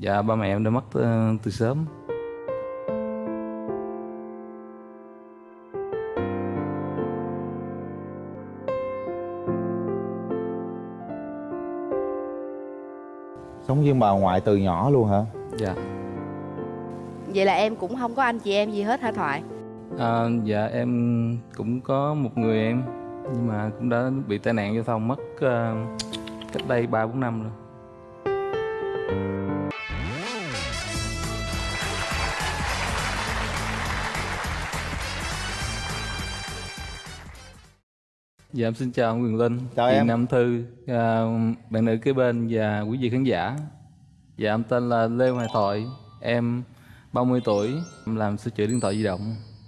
Dạ ba mẹ em đã mất ờ, từ sớm Sống với bà ngoại từ nhỏ luôn hả? Dạ Vậy là em cũng không có anh chị em gì hết hả Thoại? à, Dạ em cũng có một người em Nhưng mà cũng đã bị tai nạn giao thông mất ờ, cách đây 3-4 năm rồi Dạ em xin chào ông Quyền Linh, Chào chị em. Nam Thư, à, bạn nữ kế bên và quý vị khán giả. Dạ em tên là Lê Hoài Thoại, em 30 tuổi, em làm sửa chữa điện thoại di động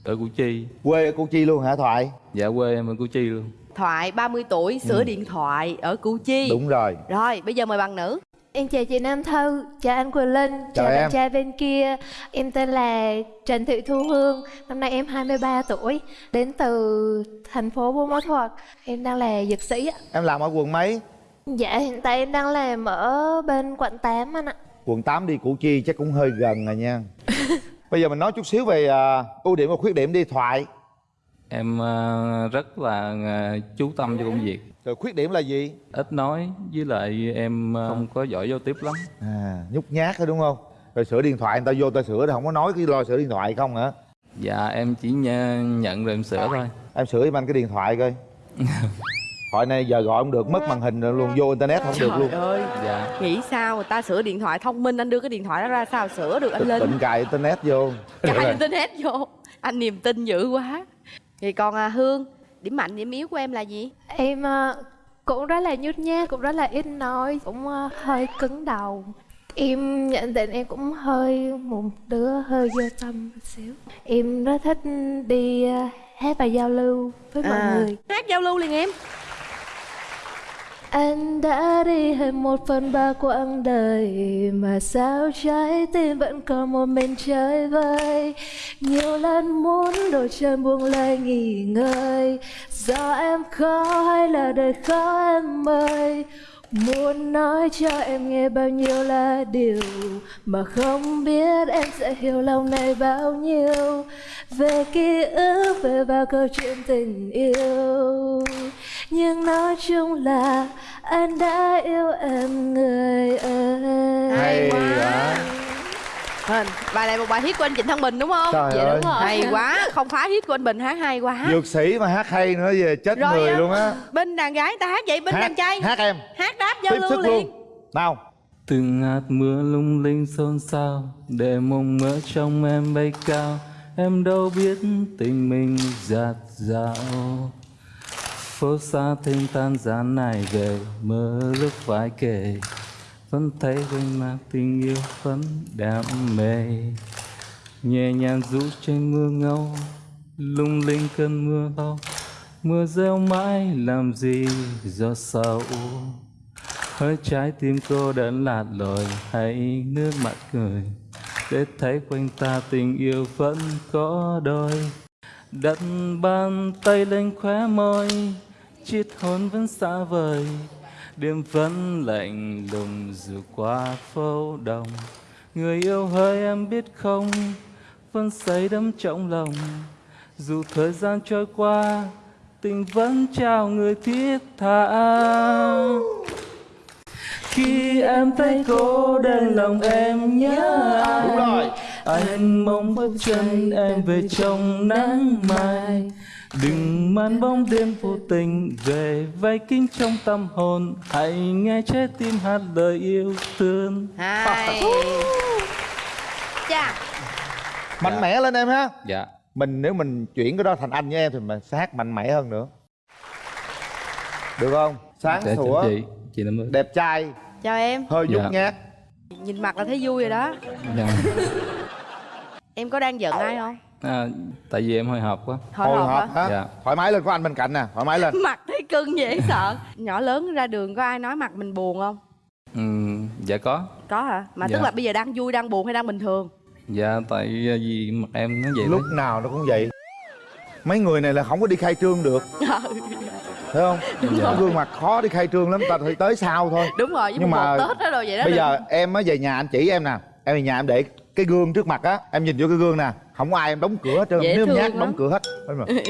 ở Củ Chi. Quê ở Củ Chi luôn hả Thoại? Dạ quê em ở Củ Chi luôn. Thoại 30 tuổi sửa điện thoại ở Củ Chi Đúng rồi Rồi bây giờ mời bạn nữ Em chào chị Nam Thư, chào anh Quỳnh Linh, chào, em. bạn trai bên kia. Em tên là Trần Thị Thu Hương, năm nay em 23 tuổi Đến từ thành phố Buôn Ma Thuột. Em đang là dược sĩ ạ. Em làm ở quận mấy? Dạ hiện tại em đang làm ở bên quận 8 anh ạ. Quận 8 đi Củ Chi chắc cũng hơi gần rồi nha. Bây giờ mình nói chút xíu về à, ưu điểm và khuyết điểm đi Thoại. Em ờ, rất là ờ, chú tâm cho công việc, Rồi khuyết điểm là gì? ít nói với lại em ờ, không có giỏi giao tiếp lắm. À, nhút nhát đó đúng không? Rồi sửa điện thoại người ta vô ta sửa không có nói cái lo sửa điện thoại không hả? Dạ em chỉ nh- nhận rồi em sửa thôi. Em sửa giùm anh cái điện thoại coi Thoại này giờ gọi không được, mất màn hình rồi luôn, vô internet không được Trời luôn ơi Dạ Nghĩ sao người ta sửa điện thoại thông minh Anh đưa cái điện thoại đó ra sao sửa được anh Linh Tịnh cài internet vô Cài internet vô Anh niềm tin dữ quá Thì còn à, Hương Điểm mạnh điểm yếu của em là gì? Em ờ, cũng rất là nhút nhát, cũng rất là ít nói, cũng ờ, hơi cứng đầu Em nhận định em cũng hơi một đứa hơi vô tâm một xíu Em rất thích đi ờ, hát và giao lưu với mọi À. người Hát giao lưu liền em anh đã đi hết một phần ba quãng đời, Mà sao trái tim vẫn còn một mình chơi vơi? Nhiều lần muốn đổi chân buông lơi nghỉ ngơi. Do em khó hay là đời khó em ơi? Muốn nói cho em nghe bao nhiêu là điều Mà không biết em sẽ hiểu lòng này bao nhiêu. Về ký ức, về bao câu chuyện tình yêu. Nhưng nói chung là anh đã yêu em người ơi. Hay quá. Hình, Bài này một bài hit của anh Trịnh Thăng Bình đúng không? Trời Dạ ơi. đúng rồi. Hay quá. Không phá hit của anh Bình hát hay quá. Dược sĩ mà hát hay nữa về chết Rồi, người à, luôn á. Bên đàn gái ta hát vậy Bên đàn trai. Hát em. Hát đáp giao lưu liền. luôn. Nào. Từng hạt mưa lung linh xôn xao Để mộng mơ trong em bay cao. Em đâu biết tình mình giạt dạo Phố xa thêm tan gian này về Mơ lúc phải kể vẫn thấy quanh mang tình yêu vẫn đam mê. Nhẹ nhàng rũ trên mưa ngâu, Lung linh cơn mưa lâu Mưa rêu mãi làm gì do sầu Hơi trái tim cô đơn lạt lội hay nước mắt cười. Để thấy quanh ta tình yêu vẫn có đôi. Đặt bàn tay lên khóe môi chiếc hôn vẫn xa vời. Đêm vẫn lạnh lùng dù qua phố đông. Người yêu hỡi em biết không Vẫn say đắm trong lòng. Dù thời gian trôi qua Tình vẫn trao người thiết tha. Khi em thấy cô đơn lòng em nhớ rồi. Anh mong bước chân em về trong nắng mai Đừng mang bóng đêm vô tình về vây kính trong tâm hồn. Hãy nghe trái tim hát lời yêu thương. Hay Chà. Mạnh mẽ lên em ha. Dạ. Mình nếu mình chuyển cái đó thành anh với em Thì mình sẽ hát mạnh mẽ hơn nữa. Được không? Sáng Dạ, sủa. chị Chị Đẹp trai. Chào em. Hơi nhút Dạ. nhát. Nhìn mặt là thấy vui rồi đó. Dạ. Em có đang giận ai không? À, Tại vì em hồi hộp quá. Hồi Hồi hộp hộp hả? Dạ. Thoải mái lên có anh bên cạnh nè Thoải mái lên. Mặt thấy cưng dễ sợ. Nhỏ lớn ra đường có ai nói mặt mình buồn không? ừ, Dạ có. Có hả? Mà Dạ. tức là bây giờ đang vui, đang buồn hay đang bình thường? Dạ tại vì mặt em nó vậy Lúc đấy nào nó cũng vậy. Mấy người này là không có đi khai trương được. Thấy không? Cái gương mặt khó đi khai trương lắm ta phải tới sau thôi. Đúng rồi với Nhưng mà tết đó rồi vậy đó bây đừng- giờ em mới về nhà anh chỉ em nè. Em về nhà em để cái gương trước mặt á em nhìn vô cái gương nè không có ai em đóng cửa hết trơn nếu nhát lắm. đóng cửa hết.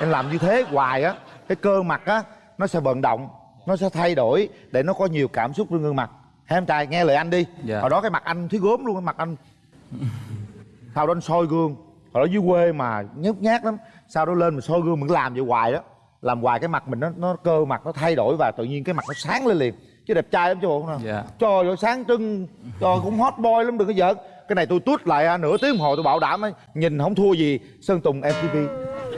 Em làm như thế hoài á cái cơ mặt á nó sẽ vận động nó sẽ thay đổi để nó có nhiều cảm xúc trên gương mặt. Hai em trai nghe lời anh đi. Dạ. hồi đó cái mặt anh thấy gốm luôn cái mặt anh. Sau đó anh soi gương. Hồi đó dưới quê mà nhút nhát lắm. Sau đó lên mình soi gương mình làm vậy hoài đó. Làm hoài cái mặt mình nó nó cơ mặt nó thay đổi và tự nhiên cái mặt nó sáng lên liền chứ đẹp trai lắm chứ bộ không Dạ. trời ơi sáng trưng. Trời cũng hot boy lắm đừng có giỡn. Cái này tôi tút lại à, nửa tiếng đồng hồ tôi bảo đảm ấy, nhìn không thua gì sơn tùng mtv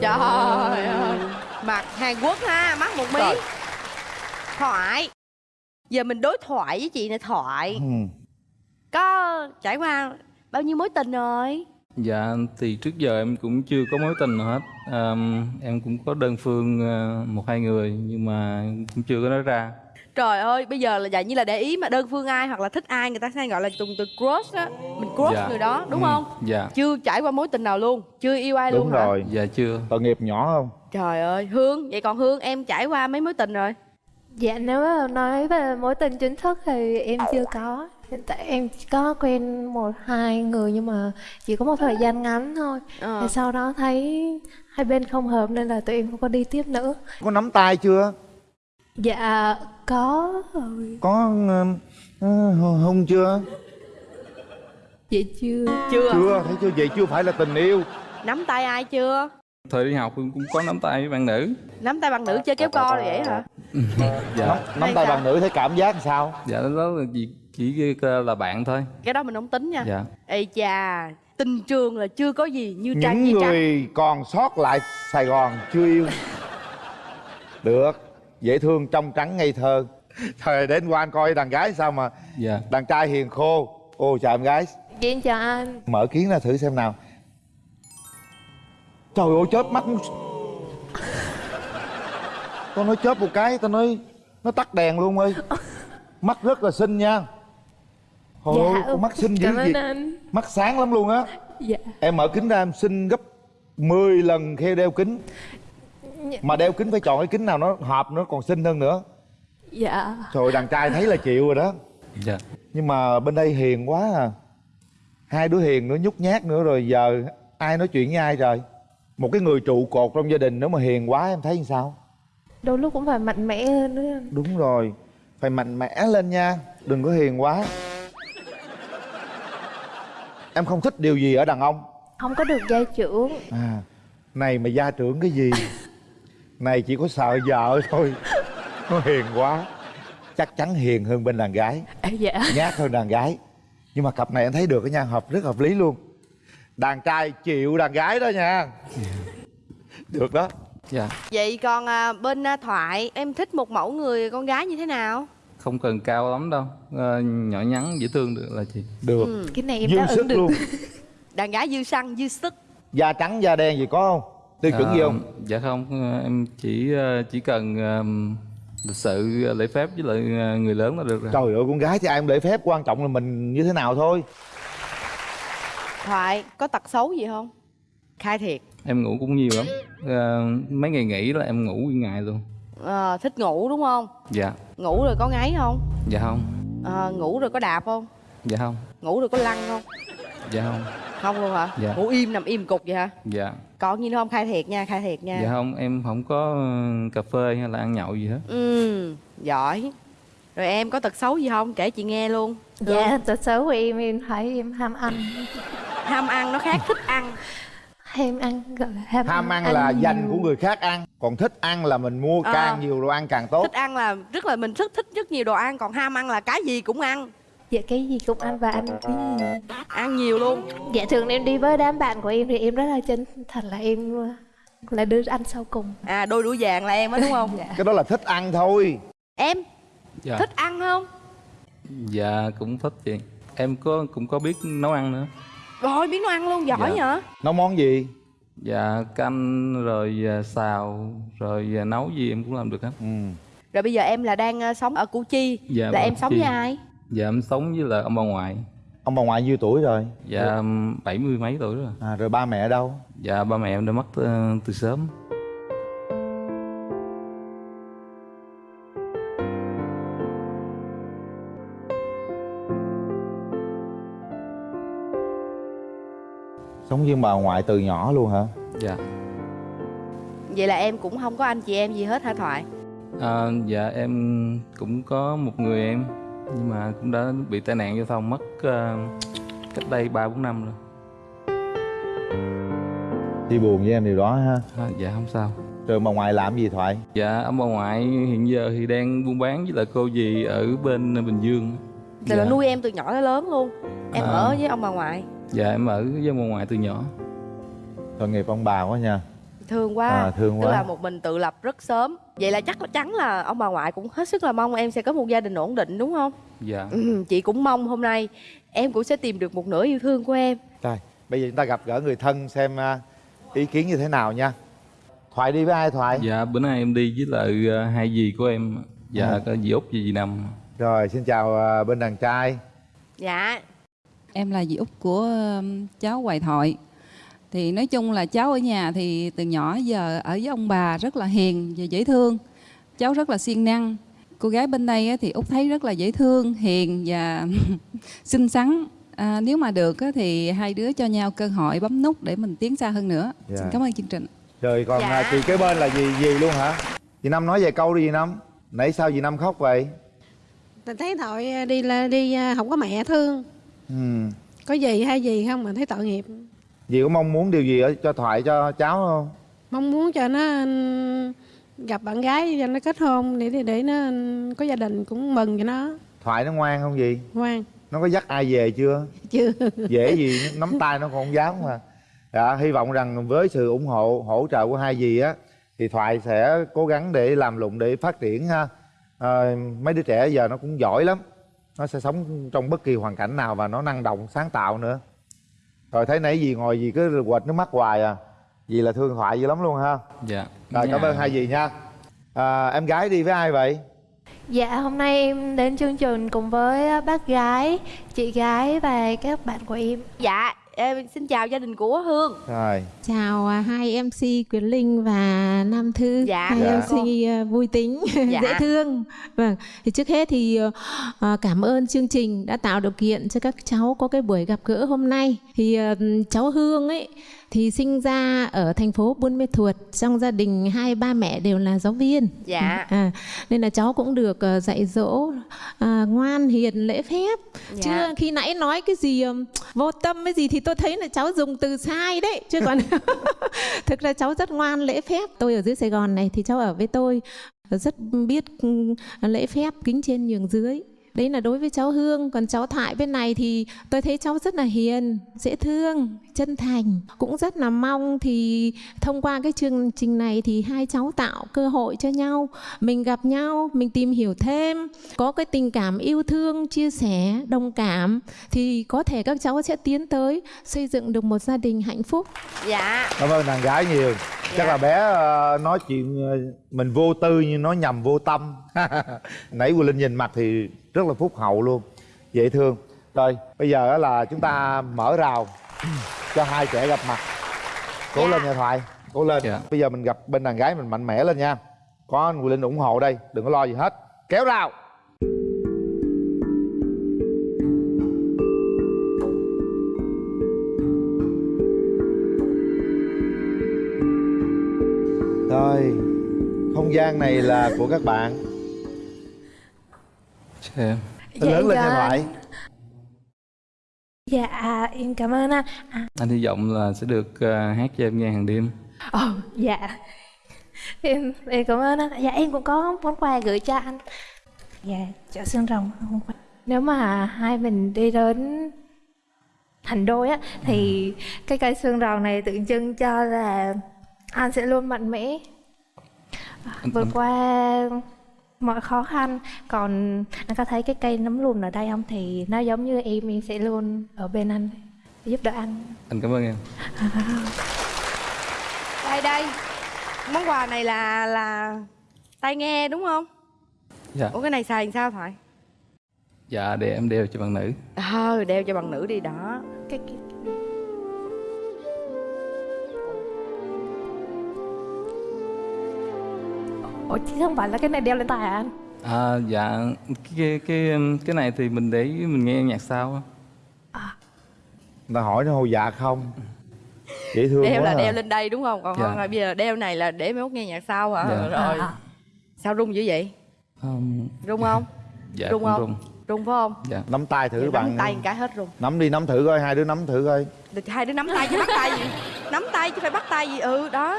trời ơi mặt hàn quốc ha mắt một mí. Thoại. Giờ mình đối thoại với chị này thoại. Ừ. có trải qua bao nhiêu mối tình rồi? Dạ thì trước giờ em cũng chưa có mối tình nào hết. Ờm, Em cũng có đơn phương ờ, một hai người Nhưng mà cũng chưa có nói ra trời ơi bây giờ là dạng như là để ý mà đơn phương ai hoặc là thích ai người ta hay gọi là dùng từ crush á. Mình crush Dạ. người đó đúng Ừ, không? Dạ. Chưa trải qua mối tình nào luôn chưa yêu ai đúng luôn hả? rồi. Dạ chưa. Tội nghiệp nhỏ không? Trời ơi hương vậy còn hương em trải qua mấy mối tình rồi? Dạ nếu mà nói về mối tình chính thức thì em chưa có. Hiện tại em chỉ có quen một hai người nhưng mà chỉ có một thời gian ngắn thôi. Ờ. Thì sau đó thấy hai bên không hợp nên là tụi em không có đi tiếp nữa. Có nắm tay chưa Dạ có. Rồi có uh, hung chưa? Dạ chưa. Chưa. Chưa thấy chưa? Vậy chưa phải là tình yêu. Nắm tay ai chưa? Thời đi học cũng có nắm tay với bạn nữ. Nắm tay bằng nữ chơi kéo co rồi vậy hả? Dạ. Nắm, nắm tay sao? bằng nữ thấy cảm giác làm sao? Dạ đó là chỉ, chỉ là bạn thôi. Cái đó mình không tính nha. Dạ. Ê chà tình trường là chưa có gì như trang những như người còn sót lại sài gòn chưa yêu. Được dễ thương trong trắng ngây thơ. Thời đến qua anh coi đàn gái sao mà Dạ. đàn trai hiền khô. Ô chào em gái. Dạ em chào anh. Mở kiến ra thử xem nào. Trời ơi chớp mắt tao nói chớp một cái tao nói nó tắt đèn luôn ơi. Mắt rất là xinh nha. Hồi ơi, con mắt xinh dữ gì anh. Mắt sáng lắm luôn á. Dạ. Em mở kính ra em xinh gấp 10 lần khi đeo kính mà đeo kính phải chọn cái kính nào nó hợp nó còn xinh hơn nữa. Dạ. Trời đàn trai thấy là chịu rồi đó. Dạ. Nhưng mà bên đây hiền quá à. Hai đứa hiền nữa nhút nhát nữa rồi giờ ai nói chuyện với ai trời? Một cái người trụ cột trong gia đình nếu mà hiền quá em thấy làm sao? Đôi lúc cũng phải mạnh mẽ hơn nữa. Anh đúng rồi. Phải mạnh mẽ lên nha. Đừng có hiền quá. Em không thích điều gì ở đàn ông. Không có được gia trưởng. À này mà gia trưởng cái gì này chỉ có sợ vợ thôi. Nó hiền quá. Chắc chắn hiền hơn bên đàn gái. À, Dạ. Nhát hơn đàn gái. Nhưng mà cặp này anh thấy được cái nha hợp rất hợp lý luôn. Đàn trai chịu đàn gái đó nha. Được đó. Dạ. Vậy còn à, bên à, thoại em thích một mẫu người con gái như thế nào? Không cần cao lắm đâu. Ờ, Nhỏ nhắn dễ thương được là chị. Được. Ừ. Cái này em dư đáp sức ứng được. luôn. Đàn gái dư săn dư sức. Da trắng da đen gì có không tiêu chuẩn gì Ờ, không? Dạ không Ờ, Em chỉ ờ, chỉ cần lịch sự lễ phép với lại người lớn là được rồi. Trời ơi con gái thì ai cũng lễ phép quan trọng là mình như thế nào thôi. Thoại có tật xấu gì không? Khai thiệt. Em ngủ cũng nhiều lắm. Ờ, Mấy ngày nghỉ là em ngủ nguyên ngày luôn. Ờ, thích ngủ đúng không? Dạ. Ngủ rồi có ngáy không? Dạ không. Ờ, ngủ rồi có đạp không? Dạ không. Ngủ rồi có lăn không Dạ không. Không luôn hả? Dạ. ngủ im nằm im cục vậy hả? Dạ. Còn gì nữa không? Khai thiệt nha khai thiệt nha. Dạ không Em không có ờ, cà phê hay là ăn nhậu gì hết. Ừ giỏi. Rồi em có tật xấu gì không? Kể chị nghe luôn. Dạ tật xấu của em em thấy em ham ăn. Ham ăn nó khác thích ăn. Ham ăn gọi là ham, ham ăn là nhiều. dành của người khác ăn còn thích ăn là mình mua Ờ. càng nhiều đồ ăn càng tốt. Thích ăn là rất là mình rất thích rất nhiều đồ ăn còn ham ăn là cái gì cũng ăn Dạ cái gì cũng ăn và ăn cái gì? ăn nhiều luôn. Dạ thường em đi với đám bạn của em thì em rất là chân thật là em là đứa ăn sau cùng. À đôi đũa vàng là em á đúng không? Cái đó là thích ăn thôi. Em Dạ. thích ăn không? Dạ cũng thích chị. Em có cũng có biết nấu ăn nữa. Rồi biết nấu ăn luôn giỏi Dạ. nhở? Nấu món gì? Dạ canh rồi à, xào rồi à, nấu gì em cũng làm được hết. Ừ. rồi bây giờ em là đang ờ, sống ở củ chi. Dạ, là vâng, em sống Chi. với ai Dạ em sống với là ông bà ngoại Ông bà ngoại nhiêu tuổi rồi? Dạ bảy mươi mấy tuổi rồi à, Rồi ba mẹ ở đâu? Dạ ba mẹ em đã mất ờ, từ, sớm Sống với bà ngoại từ nhỏ luôn hả? Dạ Vậy là em cũng không có anh chị em gì hết hả Thoại? À, dạ em cũng có một người em nhưng mà cũng đã bị tai nạn giao thông mất à, cách đây ba bốn năm rồi. Chi buồn với em điều đó ha. À, dạ không sao. Rồi bà ngoại làm gì Thoại? dạ ông bà ngoại hiện giờ thì đang buôn bán với lại cô dì ở bên bình dương. Là Dạ. nuôi em từ nhỏ tới lớn luôn. Em À. ở với ông bà ngoại. Dạ em ở với ông bà ngoại từ nhỏ. Tội nghiệp ông bà quá nha. Thương quá. À, thương tức quá. là một mình tự lập rất sớm vậy là chắc là chắn là ông bà ngoại cũng hết sức là mong em sẽ có một gia đình ổn định đúng không? Dạ. Ừ, chị cũng mong hôm nay em cũng sẽ tìm được một nửa yêu thương của em. Rồi, bây giờ chúng ta gặp gỡ người thân xem à, ý kiến như thế nào nha. Thoại đi với ai Thoại? dạ bữa nay em đi với lại à, hai dì của em. Dạ À. có dì út và dì năm Rồi, xin chào à, bên đàn trai. Dạ. Em là dì út của cháu Hoài Thoại. Thì nói chung là cháu ở nhà thì từ nhỏ giờ ở với ông bà rất là hiền và dễ thương. Cháu rất là siêng năng. Cô gái bên đây á thì út thấy rất là dễ thương, hiền và xinh xắn. À, nếu mà được á thì hai đứa cho nhau cơ hội bấm nút để mình tiến xa hơn nữa. Dạ. Xin cảm ơn chương trình. Rồi còn Dạ. à, chị kế bên là gì gì luôn hả? Dì Năm nói vài câu đi dì Năm Nãy sao dì Năm khóc vậy? Mình thấy tội đi là đi à, không có mẹ thương Ừ. có gì hay gì không mà thấy tội nghiệp Dì có mong muốn điều gì ở cho Thoại cho cháu không? mong muốn cho nó ừm, gặp bạn gái cho nó kết hôn để để, để nó ừm, có gia đình cũng mừng cho nó. Thoại nó ngoan không dì? ngoan. Nó có dắt ai về chưa? chưa. Dễ gì nắm tay nó còn không dám mà. Dạ, hy vọng rằng với sự ủng hộ hỗ trợ của hai dì á thì thoại sẽ cố gắng để làm lụng để phát triển ha. À, mấy đứa trẻ giờ nó cũng giỏi lắm. Nó sẽ sống trong bất kỳ hoàn cảnh nào và nó năng động sáng tạo nữa rồi thấy nãy dì ngồi dì cứ quệt nước mắt hoài à. Dì là thương thoại dữ lắm luôn ha. Dạ. Rồi cảm Dạ. ơn hai dì nha. À, em gái đi với ai vậy? Dạ hôm nay em đến chương trình cùng với bác gái, chị gái và các bạn của em. Dạ em xin chào gia đình của hương. Rồi. Chào à, hai mc quyền linh và nam thư. Dạ, hai dạ. mc à, vui tính. Dạ. dễ thương. Vâng. Thì trước hết thì à, cảm ơn chương trình đã tạo điều kiện cho các cháu có cái buổi gặp gỡ hôm nay. Thì à, cháu hương ấy thì sinh ra ở thành phố Buôn Mê Thuột trong gia đình hai ba mẹ đều là giáo viên. Dạ. À, nên là cháu cũng được ờ, dạy dỗ à, ngoan hiền lễ phép. Dạ. chứ khi nãy nói cái gì ừm, vô tâm cái gì thì tôi thấy là cháu dùng từ sai đấy chứ còn thực ra cháu rất ngoan lễ phép. Tôi ở dưới Sài Gòn này thì cháu ở với tôi rất biết lễ phép kính trên nhường dưới đấy là đối với cháu Hương. Còn cháu Thoại bên này thì tôi thấy cháu rất là hiền dễ thương chân thành cũng rất là mong. Thì thông qua cái chương trình này thì hai cháu tạo cơ hội cho nhau mình gặp nhau mình tìm hiểu thêm có cái tình cảm yêu thương chia sẻ đồng cảm thì có thể các cháu sẽ tiến tới xây dựng được một gia đình hạnh phúc. Dạ. Cảm ơn đàn gái nhiều chắc Dạ. là bé ờ, nói chuyện ờ, mình vô tư nhưng nói nhầm vô tâm. Nãy Quỳnh Linh nhìn mặt thì rất là phúc hậu luôn. Dễ thương. Rồi bây giờ á là chúng ta mở rào cho hai trẻ gặp mặt. Cố Dạ. lên nha thoại cố lên. Dạ. bây giờ mình gặp bên đàn gái mình mạnh mẽ lên nha. Có anh Quỳnh Linh ủng hộ đây đừng có lo gì hết. Kéo rào rồi không gian này là của các bạn. Chào em lớn lên nha dạ. thoại Dạ em cảm ơn anh. À, anh hy vọng là sẽ được à, hát cho em nghe hàng đêm. Ồ dạ. Em, em cảm ơn anh. Dạ em cũng có món quà gửi cho anh. Dạ chợ xương rồng. Nếu mà hai mình đi đến thành đôi á Thì cái cây xương rồng này tượng trưng cho là anh sẽ luôn mạnh mẽ. Vượt anh- qua mọi khó khăn. Còn anh có thấy cái cây nấm lùn ở đây không? Thì nó giống như em em sẽ luôn ở bên anh giúp đỡ anh. Anh cảm ơn em. Đây đây. Món quà này là là tai nghe đúng không? Dạ. Ủa cái này xài làm sao thoại dạ để em đeo cho bạn nữ. Ờ đeo cho bằng nữ đi đó. Cái, cái... Ủa chứ không phải là cái này đeo lên tay à anh? à dạ. Cái cái cái này thì mình để mình nghe nhạc sao á. người ta hỏi nó hồ dạ không? Dễ thương đeo quá là à. đeo lên đây đúng không? Còn Dạ. không là bây giờ đeo này là để mai mốt nghe nhạc sau hả? Dạ. rồi À, sao rung dữ vậy? Um, rung không? Dạ rung không? rung. Rung phải không? Dạ. Nắm tay thử Vậy bạn. nắm tay cái hết rung. Nắm đi nắm thử coi hai đứa nắm thử coi. Được, hai đứa nắm tay chứ bắt tay gì? Nắm tay chứ phải bắt tay gì? Ừ đó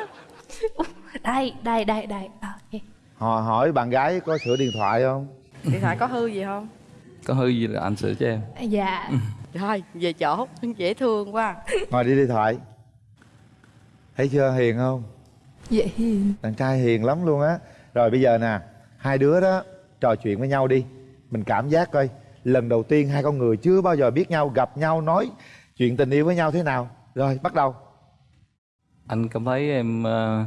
đây đây đây đây. À, ok. Họ hỏi bạn gái có sửa điện thoại không? Điện thoại có hư gì không? Có hư gì là anh sửa cho em. Dạ. Rồi về chỗ dễ thương quá. Ngồi đi điện thoại. Thấy chưa hiền không? Dễ hiền. Đàn trai hiền lắm luôn á. Rồi bây giờ nè hai đứa đó trò chuyện với nhau đi. Mình cảm giác coi lần đầu tiên hai con người chưa bao giờ biết nhau gặp nhau nói chuyện tình yêu với nhau thế nào. Rồi bắt đầu. Anh cảm thấy em ờ,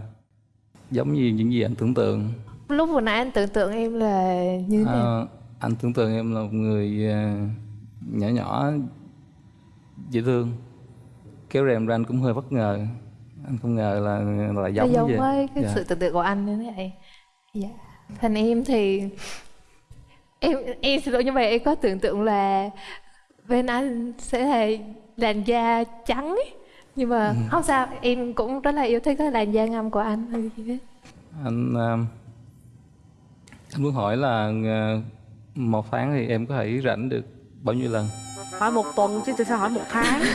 giống như những gì anh tưởng tượng. Lúc vừa nãy anh tưởng tượng em là như thế nào? Ờ, anh tưởng tượng em là một người ờ, nhỏ nhỏ dễ thương. Kéo rèm ra anh cũng hơi bất ngờ. Anh không ngờ là là Nó giống giống như vậy. với cái Dạ. sự tưởng tượng của anh như thế này. Dạ. Thành em thì em em xin lỗi nhưng mà em có tưởng tượng là bên anh sẽ là làn da trắng ấy. Nhưng mà Ừ. không sao em cũng rất là yêu thích cái làn da ngăm của anh. Hay gì hết anh ờ, anh muốn hỏi là ờ, một tháng thì em có thể rảnh được bao nhiêu lần? Hỏi một tuần chứ tại sao hỏi một tháng.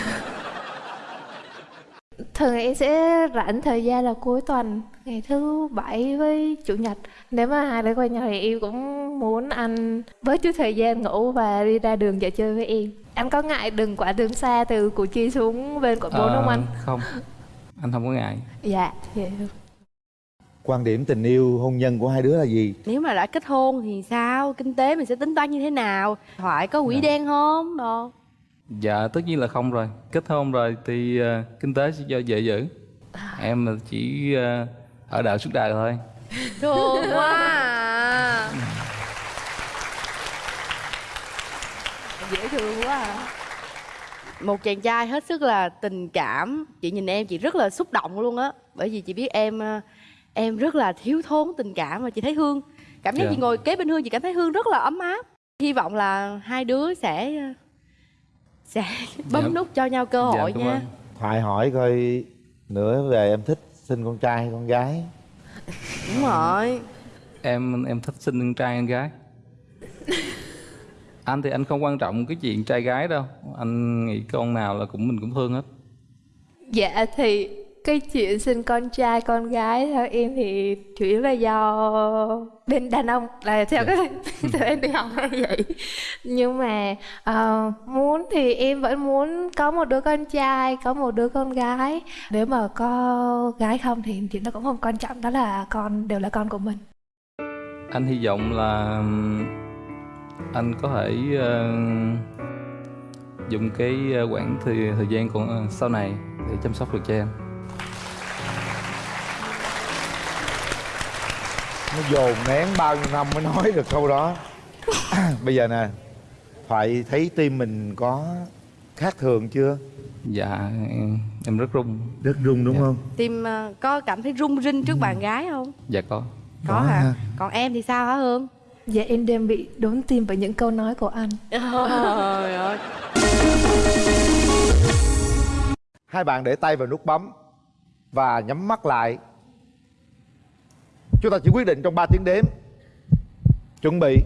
Thường em sẽ rảnh thời gian là cuối tuần ngày thứ bảy với chủ nhật. Nếu mà hai đứa quen nhau thì em cũng muốn anh bớt chút thời gian ngủ và đi ra đường dạo chơi với em anh có ngại đường quả đường xa từ củ chi xuống bên quận bốn Ờ, không anh? Không. Anh không có ngại. Dạ vậy quan điểm tình yêu hôn nhân của hai đứa là gì? Nếu mà đã kết hôn thì sao? Kinh tế mình sẽ tính toán như thế nào? Thoại có quỹ Dạ. đen không? Đồ. Dạ tất nhiên là không rồi. Kết hôn rồi thì ờ, kinh tế sẽ do vợ giữ. Em là chỉ ờ, ở đợi suốt đời thôi. Thương quá à. dễ thương quá à. một chàng trai hết sức là tình cảm. Chị nhìn em chị rất là xúc động luôn á. Bởi vì chị biết em ờ, em rất là thiếu thốn tình cảm và chị thấy hương. Cảm giác Dạ. chị ngồi kế bên hương chị cảm thấy hương rất là ấm áp. Hy vọng là hai đứa sẽ sẽ bấm Dạ. nút cho nhau cơ hội cảm nha. thoại hỏi coi nữa về em thích sinh con trai hay con gái. Đúng rồi. Em em thích sinh con trai con gái Anh thì anh không quan trọng cái chuyện trai gái đâu. Anh nghĩ con nào là cũng mình cũng thương hết. Dạ thì cái chuyện sinh con trai con gái theo em thì chủ yếu là do bên đàn ông là theo Dạ. cái theo em đi học là vậy. Nhưng mà ờ, muốn thì em vẫn muốn có một đứa con trai có một đứa con gái. Nếu mà có gái không thì chuyện đó cũng không quan trọng đó là con đều là con của mình. Anh hy vọng là anh có thể ờ, dùng cái ờ, quãng thời, thời gian còn ờ, sau này để chăm sóc được cho em. Nó dồn nén bao nhiêu năm mới nói được câu đó. Bây giờ nè thoại thấy tim mình có khác thường chưa? Dạ em, em rất run. Rất rung đúng Dạ. không? Tim có cảm thấy rung rinh trước bạn gái không? Dạ có. Có Có hả? ha. còn em thì sao hả hương dạ em đang bị đốn tim bởi những câu nói của anh. Trời ơi. hai bạn để tay vào nút bấm và nhắm mắt lại. Chúng ta chỉ quyết định trong 3 tiếng đếm. Chuẩn bị.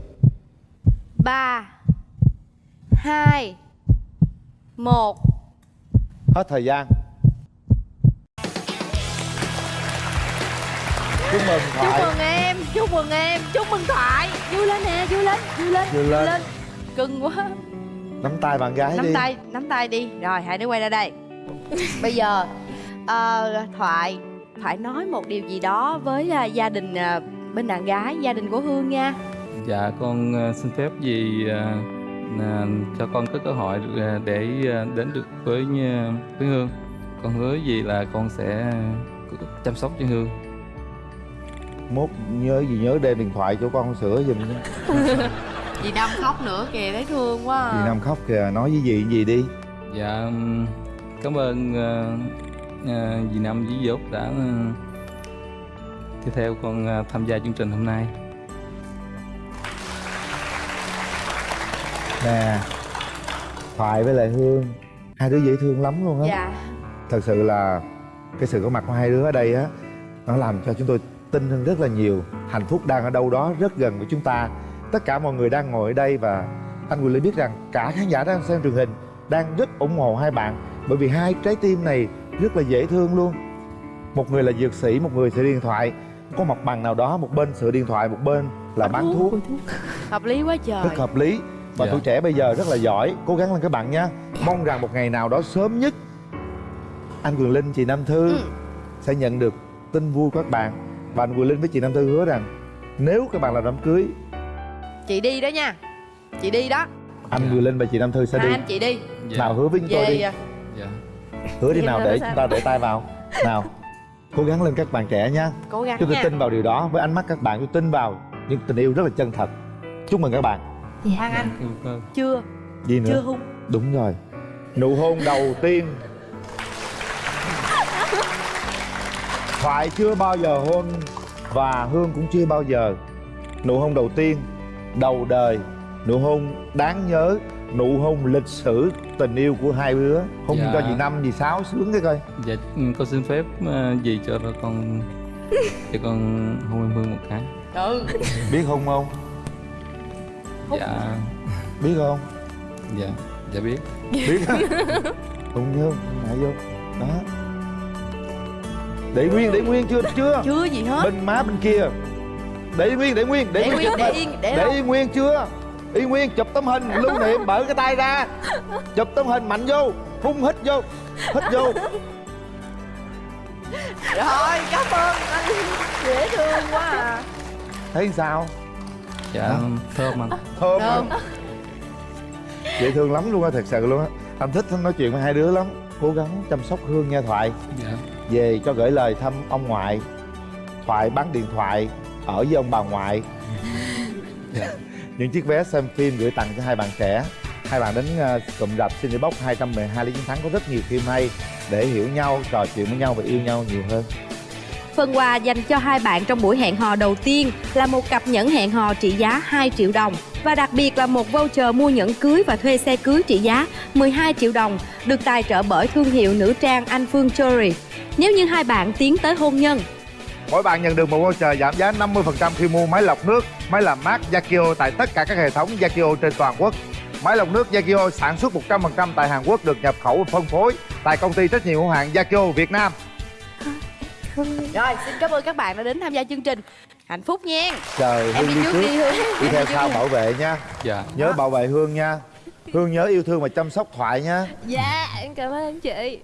Ba hai một. Hết thời gian. Chúc mừng chúc thoại mừng em chúc mừng em chúc mừng thoại. Vui lên nè vui lên vui lên Vui lên. cưng quá. Nắm tay bạn gái nắm đi. tay nắm tay đi. Rồi hai đứa quay ra đây. Bây giờ ờ, thoại thoại nói một điều gì đó với à, gia đình à, bên đàn gái gia đình của hương nha. Dạ con ờ, xin phép gì ờ, là cho con có cơ hội ờ, để ờ, đến được với ờ, với Hương. Con hứa gì là con sẽ chăm sóc cho Hương. Mốt nhớ gì nhớ đem điện thoại cho con sửa giùm nha dì năm khóc nữa kìa thấy thương quá à. dì năm khóc kìa nói với dì gì đi Dạ cảm ơn ờ, ờ, dì Năm dì Dốt đã ờ, đi theo con ờ, tham gia chương trình hôm nay. nè thoại với lại hương hai đứa dễ thương lắm luôn á dạ thật sự là cái sự có mặt của hai đứa ở đây á nó làm cho chúng tôi tin hơn rất là nhiều. Hạnh phúc đang ở đâu đó rất gần với chúng ta. Tất cả mọi người đang ngồi ở đây và anh Quyền Linh biết rằng cả khán giả đang xem truyền hình đang rất ủng hộ hai bạn bởi vì hai trái tim này rất là dễ thương luôn. Một người là dược sĩ một người sửa điện thoại. Có mặt bằng nào đó một bên sửa điện thoại một bên là bán thuốc. hợp lý quá trời. Rất hợp lý. Và Dạ. tuổi trẻ bây giờ rất là giỏi. Cố gắng lên các bạn nha mong rằng một ngày nào đó sớm nhất anh Quyền Linh chị Nam Thư Ừ. sẽ nhận được tin vui của các bạn và anh Quyền Linh với chị Nam Thư hứa rằng nếu các bạn làm đám cưới chị đi đó nha. Chị đi đó. anh Quyền Linh và chị Nam Thư sẽ hai đi. anh chị đi. Dạ. nào hứa với chúng tôi đi. Dạ. hứa đi Em nào để chúng ta để tay vào. Nào cố gắng lên các bạn trẻ nha. Cố gắng chúng tôi nha. tin vào điều đó. Với ánh mắt các bạn tôi tin vào những tình yêu rất là chân thật. Chúc mừng các bạn. Phan Anh. Thương. chưa. Gì nữa? Chưa hung đúng rồi. Nụ hôn đầu tiên thoại chưa bao giờ hôn và hương cũng chưa bao giờ. Nụ hôn đầu tiên đầu đời. Nụ hôn đáng nhớ nụ hôn lịch sử tình yêu của hai đứa. Hôn Dạ. cho chị năm chị sáu sướng cái coi. Dạ, ừ, con xin phép ờ, gì cho con cho con hôn em Hương một cái. ừ. Biết hôn không? Dạ, biết không? Dạ, dạ biết. biết hôn vô ngại vô. Đó để nguyên để nguyên chưa chưa? Chưa gì hết. Bên má bên kia. Để nguyên để nguyên để, để nguyên nguyên để yên để để yên nguyên chưa? Yên nguyên chụp tấm hình lưu niệm mở cái tay ra. Chụp tấm hình mạnh vô phun hít vô hít vô. Rồi cảm ơn anh. Dễ thương quá à. Thấy sao? Dạ, thơm anh. thơm Thơm. hả? dễ thương lắm luôn á thật sự luôn á. Anh thích nói chuyện với hai đứa lắm. Cố gắng chăm sóc hương nha thoại. Dạ, về cho gửi lời thăm ông ngoại thoại bán điện thoại ở với ông bà ngoại dạ. những chiếc vé xem phim gửi tặng cho hai bạn trẻ hai bạn đến uh, cụm rạp Cinebox 212 Lý Chiến Thắng có rất nhiều phim hay để hiểu nhau trò chuyện với nhau và yêu nhau nhiều hơn Phần quà dành cho hai bạn trong buổi hẹn hò đầu tiên là một cặp nhẫn hẹn hò trị giá 2 triệu đồng và đặc biệt là một voucher mua nhẫn cưới và thuê xe cưới trị giá 12 triệu đồng được tài trợ bởi thương hiệu nữ trang Anh Phương Jewelry. Nếu như hai bạn tiến tới hôn nhân, mỗi bạn nhận được một voucher giảm giá 50% khi mua máy lọc nước máy làm mát Yakio tại tất cả các hệ thống Yakio trên toàn quốc. Máy lọc nước Yakio sản xuất 100% tại Hàn Quốc được nhập khẩu và phân phối tại công ty trách nhiệm hữu hạn Yakio Việt Nam. Rồi xin cảm ơn các bạn đã đến tham gia chương trình. Hạnh phúc nha. Trời em hương đi đi trước trước. đi hương. Đi theo sau bảo vệ nha. Dạ. nhớ bảo vệ hương nha. Hương nhớ yêu thương và chăm sóc thoại nha. Dạ em cảm ơn chị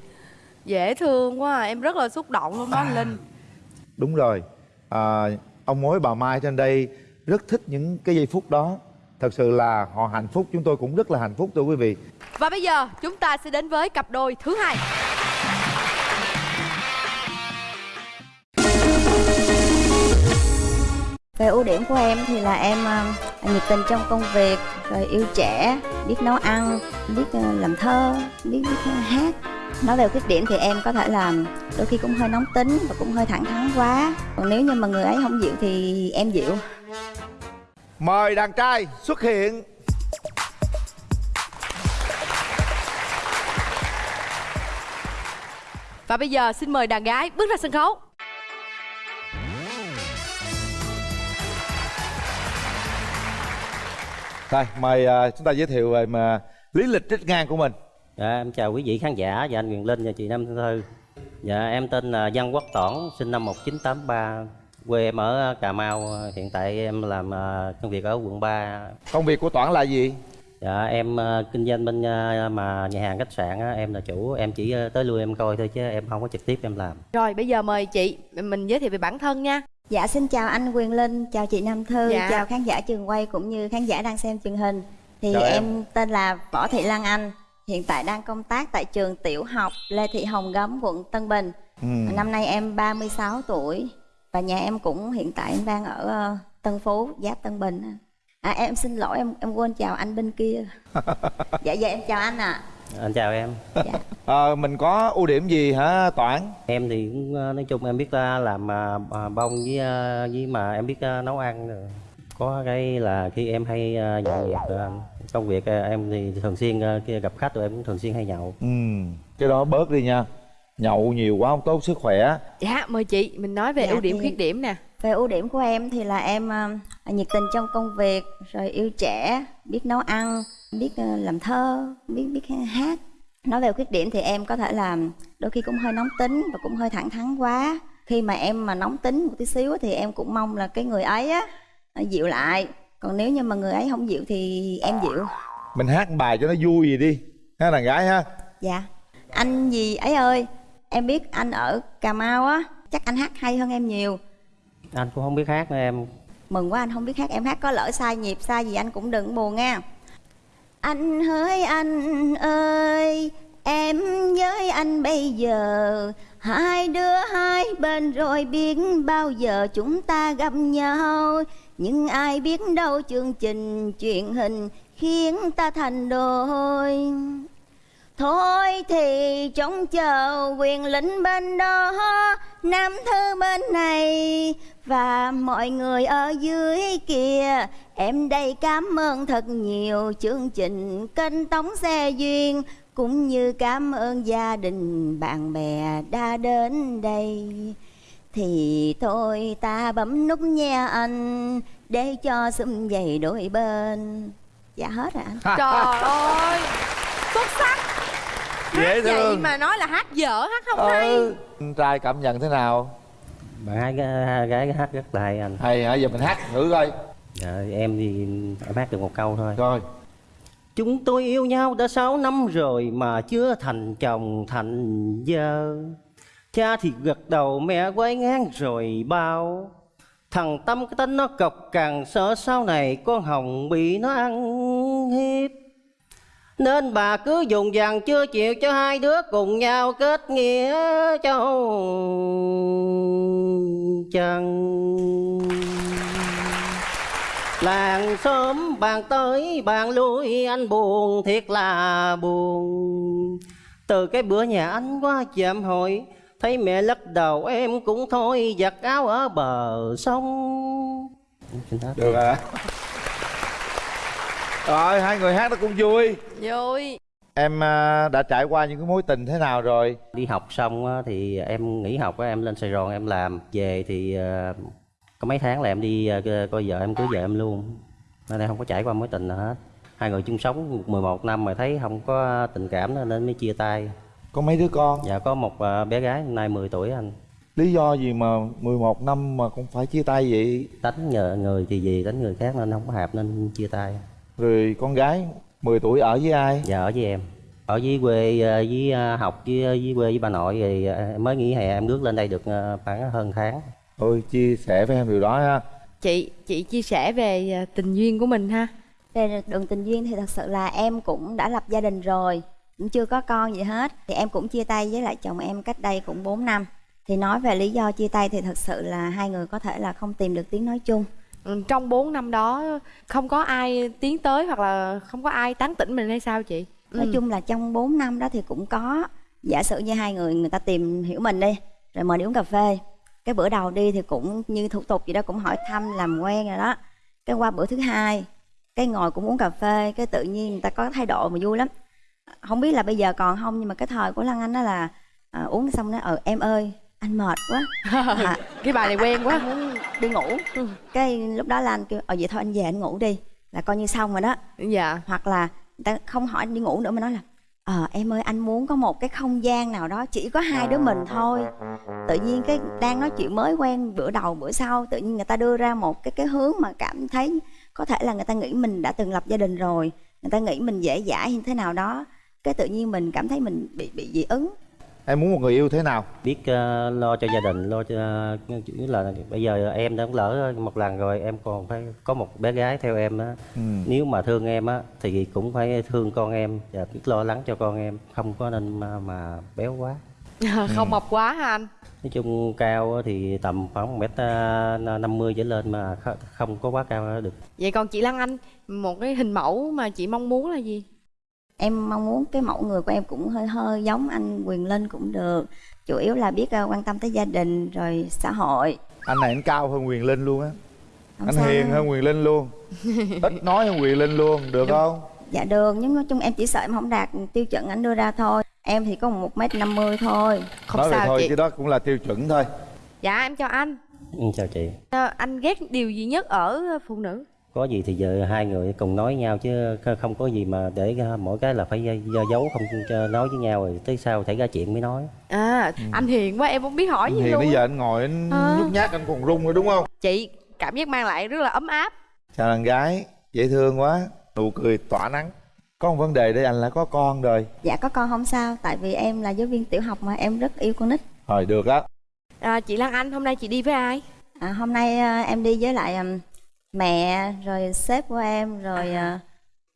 dễ thương quá à. em rất là xúc động luôn đó anh linh đúng rồi à, ông mối bà mai trên đây rất thích những cái giây phút đó thật sự là họ hạnh phúc chúng tôi cũng rất là hạnh phúc thưa quý vị và bây giờ chúng ta sẽ đến với cặp đôi thứ hai Về ưu điểm của em thì là em ờ, nhiệt tình trong công việc, rồi yêu trẻ, biết nấu ăn, biết ờ, làm thơ, biết, biết hát. Nói về khuyết điểm thì em có thể là đôi khi cũng hơi nóng tính và cũng hơi thẳng thắn quá. Còn nếu như mà người ấy không dịu thì em dịu. mời đàn trai xuất hiện và bây giờ xin mời đàn gái bước ra sân khấu rồi mời à, chúng ta giới thiệu về mà lý lịch trích ngang của mình Dạ, em chào quý vị khán giả và anh Quyền Linh và chị Nam Thư. Dạ, em tên là Văn Quốc Toản, sinh năm 1983, quê em ở Cà Mau. Hiện tại em làm à, công việc ở quận 3. công việc của toản là gì Dạ, em à, kinh doanh bên à, mà nhà hàng khách sạn, á, em là chủ, em chỉ tới lui em coi thôi chứ em không có trực tiếp em làm. rồi bây giờ mời chị mình giới thiệu về bản thân nha Dạ xin chào anh Quyền Linh, chào chị Nam Thư, Dạ. chào khán giả trường quay cũng như khán giả đang xem truyền hình. Thì Chào em. em. tên là Võ Thị Lan Anh, hiện tại đang công tác tại trường tiểu học Lê Thị Hồng Gấm, quận Tân Bình. ừ. Năm nay em 36 tuổi và nhà em cũng hiện tại em đang ở ờ, Tân Phú, Giáp Tân Bình. À em xin lỗi em em quên chào anh bên kia. dạ dạ em chào anh ạ. Anh chào em. Dạ. Ờ, mình có ưu điểm gì hả toản Em thì cũng à, nói chung em biết à, làm à, à, bông với à, với mà em biết à, nấu ăn rồi. Có cái là khi em hay à, dọn dẹp à, công việc à, em thì thường xuyên à, khi gặp khách rồi em cũng thường xuyên hay nhậu. ừ cái đó bớt đi nha. Nhậu nhiều quá không tốt sức khỏe. Dạ mời chị mình nói về Dạ, ưu điểm thì- khuyết điểm nè. về ưu điểm của em thì là em ờ, nhiệt tình trong công việc rồi yêu trẻ biết nấu ăn biết ờ, làm thơ biết biết hát. Nói về khuyết điểm thì em có thể là đôi khi cũng hơi nóng tính và cũng hơi thẳng thắn quá. Khi mà em mà nóng tính một tí xíu thì em cũng mong là cái người ấy á dịu lại còn nếu như mà người ấy không dịu thì em dịu. Mình hát một bài cho nó vui gì đi. Ha đàn gái ha. Dạ. Anh gì ấy ơi? Em biết anh ở cà mau á. Chắc anh hát hay hơn em nhiều. Anh cũng không biết hát nữa em. Mừng quá anh không biết hát. Em hát có lỡ sai nhịp sai gì anh cũng đừng buồn nha. Anh hỡi anh ơi em với anh bây giờ. Hai đứa hai bên rồi biết bao giờ chúng ta gặp nhau nhưng ai biết đâu chương trình truyền hình khiến ta thành đôi. Thôi thì trông chờ quyền lĩnh bên đó, Nam thư bên này. Và mọi người ở dưới kia, Em đây cảm ơn thật nhiều chương trình kênh Tống Xe Duyên, Cũng như cảm ơn gia đình bạn bè đã đến đây. Thì thôi ta bấm nút nha anh Để cho sum dày đôi bên. Dạ hết rồi anh. Trời ơi xuất sắc. Dễ hát vậy thương. mà nói là hát dở hát không hay. ừ. Anh trai cảm nhận thế nào? Bạn hai gái, gái hát rất là hay anh. Hay hả? Giờ mình hát thử coi. Dạ, em thì em hát được một câu thôi. Rồi. Chúng tôi yêu nhau đã 6 năm rồi mà chưa thành chồng thành vợ Cha thì gật đầu, mẹ quay ngang rồi bao. Thằng Tâm cái tính nó cọc càng sợ sau này con Hồng bị nó ăn hiếp. Nên bà cứ dùng vàng chưa chịu cho hai đứa cùng nhau kết nghĩa châu chăng Làng xóm bàn tới bàn lui, anh buồn thiệt là buồn. Từ cái bữa nhà anh qua chạm hội Thấy mẹ lắc đầu em cũng thôi giặt áo ở bờ sông. Được à rồi hai người hát nó cũng vui. Vui. Em à, đã trải qua những cái mối tình thế nào rồi? Đi học xong á, thì em nghỉ học á, em lên Sài Gòn em làm. Về thì à, có mấy tháng là em đi à, coi vợ em cưới vợ em luôn. Nên em không có trải qua mối tình nào hết. Hai người chung sống 11 năm mà thấy không có tình cảm nên mới chia tay Có mấy đứa con? Dạ có một à, bé gái hôm nay 10 tuổi anh. Lý do gì mà 11 năm mà cũng phải chia tay vậy? Đánh nhờ người thì gì, đánh người khác nên không có hợp nên chia tay. Rồi con gái 10 tuổi ở với ai? Dạ ở với em. Ở với quê, à, với à, học với, với quê với bà nội thì mới nghỉ hè em rước lên đây được khoảng hơn tháng. Ôi chia sẻ với em điều đó ha. Chị chị chia sẻ về tình duyên của mình ha. Về đường tình duyên thì thật sự là em cũng đã lập gia đình rồi Cũng chưa có con gì hết. Thì em cũng chia tay với lại chồng em cách đây cũng 4 năm. Thì nói về lý do chia tay thì thật sự là hai người có thể là không tìm được tiếng nói chung. Ừ, trong 4 năm đó không có ai tiến tới hoặc là không có ai tán tỉnh mình hay sao chị? Nói Ừ. chung là trong 4 năm đó thì cũng có Giả sử như hai người người ta tìm hiểu mình đi Rồi mời đi uống cà phê. Cái bữa đầu đi thì cũng như thủ tục gì đó cũng hỏi thăm làm quen rồi đó. Cái qua bữa thứ hai Cái ngồi cũng uống cà phê Cái tự nhiên người ta có thái độ mà vui lắm Không biết là bây giờ còn không Nhưng mà cái thời của Lan Anh đó là à, Uống xong đó ờ em ơi anh mệt quá. À, cái bài này quen quá. Anh muốn đi ngủ. Cái lúc đó là anh kêu ờ vậy thôi anh về anh ngủ đi là coi như xong rồi đó. Dạ. Hoặc là người ta không hỏi anh đi ngủ nữa mà nói là ờ em ơi anh muốn có một cái không gian nào đó chỉ có hai đứa mình thôi. Tự nhiên cái đang nói chuyện mới quen bữa đầu bữa sau tự nhiên người ta đưa ra một cái cái hướng mà cảm thấy có thể là người ta nghĩ mình đã từng lập gia đình rồi người ta nghĩ mình dễ dãi như thế nào đó cái tự nhiên mình cảm thấy mình bị bị dị ứng. Em muốn một người yêu thế nào? biết ờ, lo cho gia đình lo cho chủ yếu là bây giờ em đã lỡ một lần rồi em còn phải có một bé gái theo em á. Ừ. nếu mà thương em á thì cũng phải thương con em và biết lo lắng cho con em không có nên mà, mà béo quá. Không mập quá ha anh? Nói chung cao thì tầm khoảng một mét ờ, năm mươi trở lên mà kh- không có quá cao được. Vậy còn chị Lan Anh một cái hình mẫu mà chị mong muốn là gì em mong muốn cái mẫu người của em cũng hơi hơi giống anh Quyền Linh cũng được. Chủ yếu là biết ờ, quan tâm tới gia đình rồi xã hội. Anh này anh cao hơn Quyền Linh luôn á. Anh sao. hiền hơn Quyền Linh luôn. Ít nói hơn Quyền Linh luôn, được không? dạ được nhưng nói chung em chỉ sợ em không đạt tiêu chuẩn anh đưa ra thôi. Em thì có một mét năm mươi thôi. Không nói sao thôi chị. chứ đó cũng là tiêu chuẩn thôi. Dạ em chào anh. Ừ, chào chị. Ờ, anh ghét điều gì nhất ở phụ nữ có gì thì giờ hai người cùng nói nhau chứ không có gì mà để mỗi cái là phải do giấu không cho nói với nhau rồi tới sau xảy ra chuyện mới nói. À anh hiền quá em không biết hỏi gì thì luôn bây giờ anh ngồi anh Ờ. nhút nhát anh còn run rồi đúng không? Chị cảm giác mang lại rất là ấm áp. Chào đàn gái dễ thương quá nụ cười tỏa nắng. Có một vấn đề đây anh là có con rồi. Dạ có con không sao tại vì em là giáo viên tiểu học mà em rất yêu con nít. Rồi được á. À, chị Lan Anh hôm nay chị đi với ai? À, hôm nay à, em đi với lại ừm, mẹ rồi sếp của em rồi à,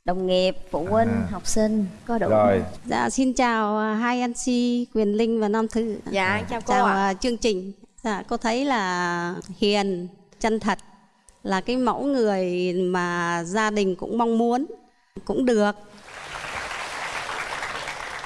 đồng nghiệp phụ huynh À. học sinh có đủ rồi Dạ xin chào à, hai anh si Quyền Linh và Nam Thư. dạ em chào cô chào ạ à, chương trình. Dạ cô thấy là hiền, chân thật là cái mẫu người mà gia đình cũng mong muốn cũng được.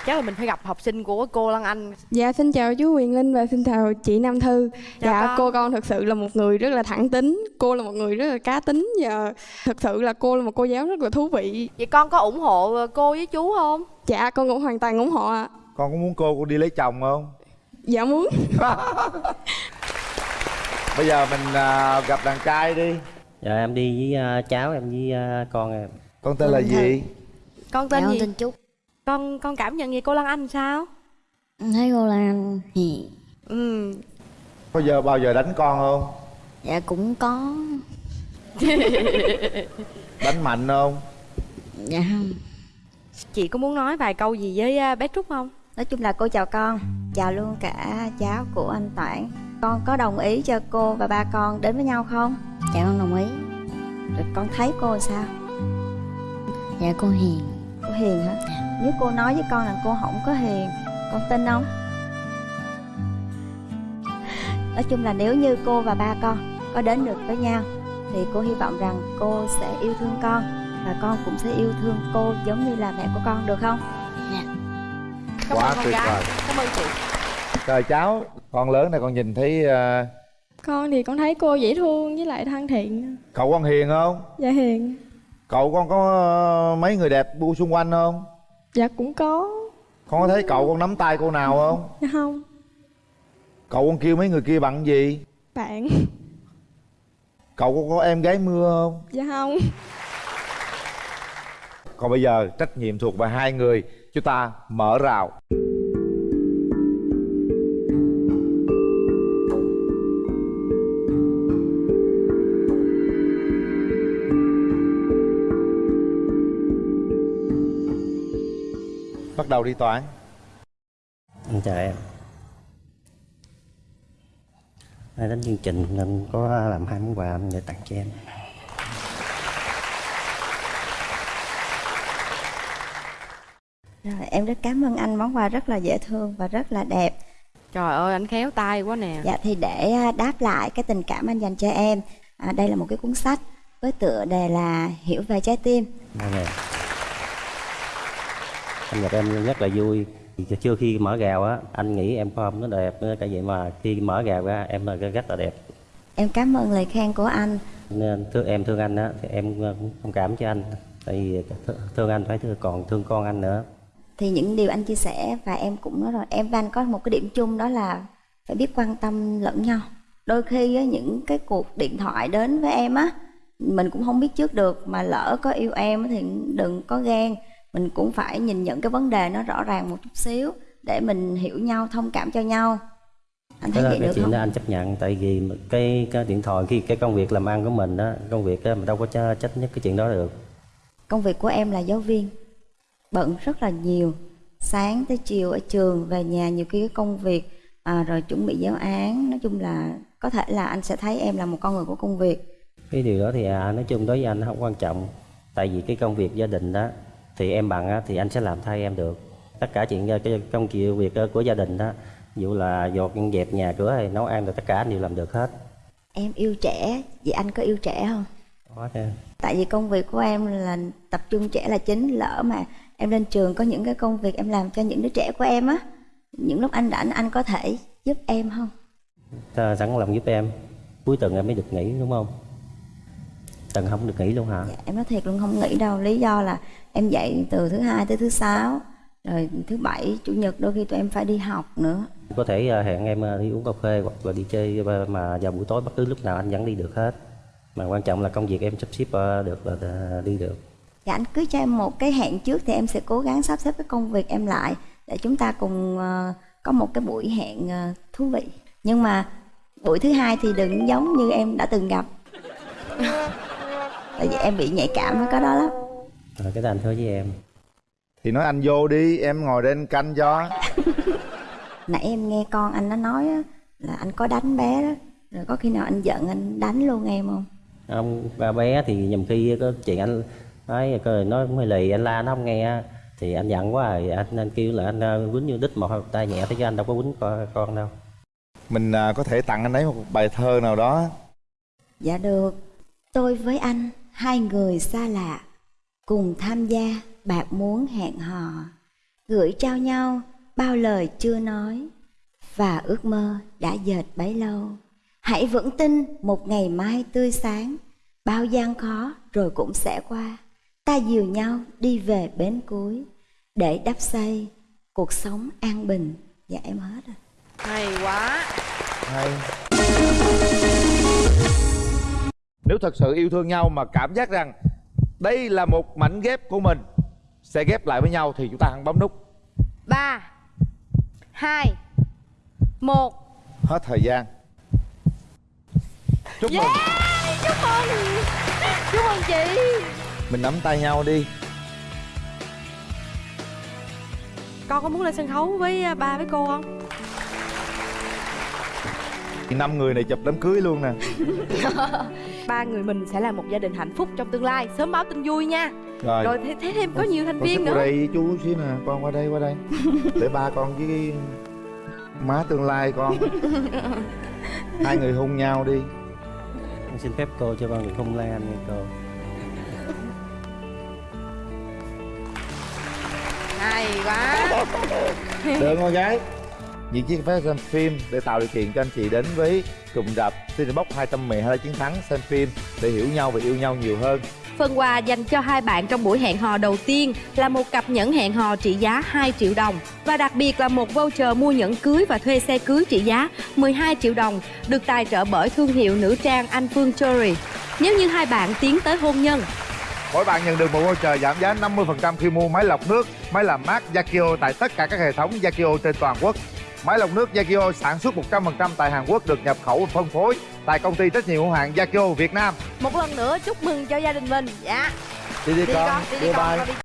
Chắc là mình phải gặp học sinh của cô Lan Anh Dạ xin chào chú Quyền Linh và xin chào chị Nam Thư. Chào dạ con. cô con thực sự là một người rất là thẳng tính, cô là một người rất là cá tính và thực sự là cô là một cô giáo rất là thú vị. vậy con có ủng hộ cô với chú không Dạ con cũng hoàn toàn ủng hộ ạ. con có muốn cô cô đi lấy chồng không Dạ muốn. bây giờ mình à, gặp đàn trai đi dạ em đi với à, cháu em với à, con em con tên là gì con tên Dạ, con gì tên Trúc con con cảm nhận gì cô Lan Anh sao? Thấy cô Lan hiền ừ. Có giờ bao giờ đánh con không? Dạ cũng có. Đánh mạnh không? Dạ không. Chị có muốn nói vài câu gì với à, bé Trúc không? Nói chung là cô chào con. Chào luôn cả cháu của anh Toản. Con có đồng ý cho cô và ba con đến với nhau không? Dạ con đồng ý. Rồi con thấy cô sao? Dạ cô hiền. Cô hiền hả nếu cô nói với con là cô không có hiền con tin không? Nói chung là nếu như cô và ba con có đến được với nhau thì cô hy vọng rằng cô sẽ yêu thương con và con cũng sẽ yêu thương cô giống như là mẹ của con được không? Cảm Quá ơn con tuyệt gái. vời. cảm ơn chị. Rồi cháu con lớn này con nhìn thấy à, Con thì con thấy cô dễ thương với lại thân thiện. cậu con hiền không? Dạ hiền. cậu con có à, mấy người đẹp bu xung quanh không Dạ cũng có. con có thấy cậu con nắm tay cô nào không Dạ không. cậu con kêu mấy người kia bằng gì Bạn. cậu con có em gái mưa không Dạ không. còn bây giờ trách nhiệm thuộc về hai người chúng ta mở rào bắt đầu đi toán. Anh chào em. Nay đến chương trình nên có làm hai món quà để tặng cho em. Rồi, em rất cảm ơn anh. Món quà rất là dễ thương và rất là đẹp. Trời ơi anh khéo tay quá nè. Dạ thì để à, đáp lại cái tình cảm anh dành cho em à, Đây là một cái cuốn sách với tựa đề là Hiểu về trái tim. Vâng Anh gặp em rất là vui. Chưa khi mở gào á Anh nghĩ em form nó đẹp nữa Tại vậy mà khi mở gào ra em là rất là đẹp. Em cảm ơn lời khen của anh. Nên thương, em thương anh á Thì em ờ, cũng thông cảm cho anh. Tại vì th- thương anh phải thương còn thương con anh nữa. Thì những điều anh chia sẻ và em cũng nói rồi Em và anh có một cái điểm chung đó là phải biết quan tâm lẫn nhau. Đôi khi á, những cái cuộc điện thoại đến với em á Mình cũng không biết trước được Mà lỡ có yêu em thì đừng có ghen Mình cũng phải nhìn nhận cái vấn đề nó rõ ràng một chút xíu Để mình hiểu nhau, thông cảm cho nhau. Anh thấy đó, vậy được chuyện không? đó anh chấp nhận Tại vì cái, cái điện thoại khi cái công việc làm ăn của mình á Công việc á mình đâu có ch- trách nhất cái chuyện đó được. Công việc của em là giáo viên Bận rất là nhiều. Sáng tới chiều ở trường Về nhà nhiều khi cái công việc à, Rồi chuẩn bị giáo án. Nói chung là có thể là anh sẽ thấy em là một con người của công việc. Cái điều đó thì à, nói chung đối với anh nó không quan trọng tại vì cái công việc gia đình đó thì em bằng á, thì anh sẽ làm thay em được tất cả chuyện ờ, công việc ờ, của gia đình đó ví dụ là dọn dẹp nhà cửa hay nấu ăn rồi tất cả anh đều làm được hết Em yêu trẻ Vậy anh có yêu trẻ không? Đó, thế. Tại vì công việc của em là tập trung trẻ là chính Lỡ mà em lên trường có những cái công việc em làm cho những đứa trẻ của em á Những lúc anh rảnh anh có thể giúp em không? Ta sẵn lòng giúp em cuối tuần em mới được nghỉ đúng không tuần không được nghỉ luôn hả? Em nói thiệt luôn không nghĩ đâu. Lý do là em dạy từ thứ hai tới thứ sáu rồi thứ bảy chủ nhật đôi khi tụi em phải đi học nữa. Có thể ờ, hẹn em ờ, đi uống cà phê hoặc là đi chơi ờ, mà vào buổi tối bất cứ lúc nào anh vẫn đi được hết. Mà quan trọng là công việc em sắp xếp được là đi được. Dạ anh cứ cho em một cái hẹn trước thì em sẽ cố gắng sắp xếp cái công việc em lại để chúng ta cùng có một cái buổi hẹn thú vị. Nhưng mà buổi thứ hai thì đừng giống như em đã từng gặp. Tại vì em bị nhạy cảm với cái đó lắm. Rồi cái đó anh hứa với em thì nói anh vô đi em ngồi đây anh canh cho Nãy em nghe con anh nó nói á, là anh có đánh bé đó. Rồi có khi nào anh giận anh đánh luôn em không? ông ba bé thì nhầm khi có chuyện anh nói coi nói cũng hơi lì anh la nó không nghe thì anh giận quá rồi anh nên kêu là anh ờ, quýnh như đít một tay nhẹ thế chứ anh đâu có quýnh con, con đâu mình à, có thể tặng anh ấy một bài thơ nào đó Dạ được. Tôi với anh, hai người xa lạ, cùng tham gia bạc muốn hẹn hò, gửi trao nhau bao lời chưa nói và ước mơ đã dệt bấy lâu. Hãy vững tin một ngày mai tươi sáng, bao gian khó rồi cũng sẽ qua. Ta dìu nhau đi về bến cuối để đắp xây cuộc sống an bình. Dạ em hết rồi. hay quá hay nếu thật sự yêu thương nhau mà cảm giác rằng đây là một mảnh ghép của mình sẽ ghép lại với nhau thì chúng ta hãy bấm nút. Ba hai một. Hết thời gian. Chúc mừng. Yeah chúc mừng. Chúc mừng chị. Mình nắm tay nhau đi. Con có muốn lên sân khấu với à, ba với cô không? Năm người này chụp đám cưới luôn nè ba người mình sẽ là một gia đình hạnh phúc trong tương lai. Sớm báo tin vui nha. Rồi, rồi thế, thế thêm có nhiều thành con viên nữa. đây chú xíu nè con qua đây qua đây. Để ba con với má tương lai con. Hai người hôn nhau đi. Con xin phép cô cho con được hôn lan nha cô. Hay quá. Được con gái những chiếc vé xem phim để tạo điều kiện cho anh chị đến với cụm rạp Cinebox 212 chiến thắng xem phim để hiểu nhau và yêu nhau nhiều hơn Phần quà dành cho hai bạn trong buổi hẹn hò đầu tiên là một cặp nhẫn hẹn hò trị giá 2 triệu đồng và đặc biệt là một voucher mua nhẫn cưới và thuê xe cưới trị giá 12 triệu đồng được tài trợ bởi thương hiệu nữ trang Anh Phương Jewelry. Nếu như hai bạn tiến tới hôn nhân, Mỗi bạn nhận được một voucher giảm giá 50% khi mua máy lọc nước, máy làm mát Yakio tại tất cả các hệ thống Yakio trên toàn quốc. Máy lọc nước Yakio sản xuất 100% tại Hàn Quốc được nhập khẩu và phân phối tại công ty trách nhiệm hữu hạn Yakio Việt Nam. một lần nữa chúc mừng cho gia đình mình dạ Đi đi, đi con, con đi đi bye con bye. con đi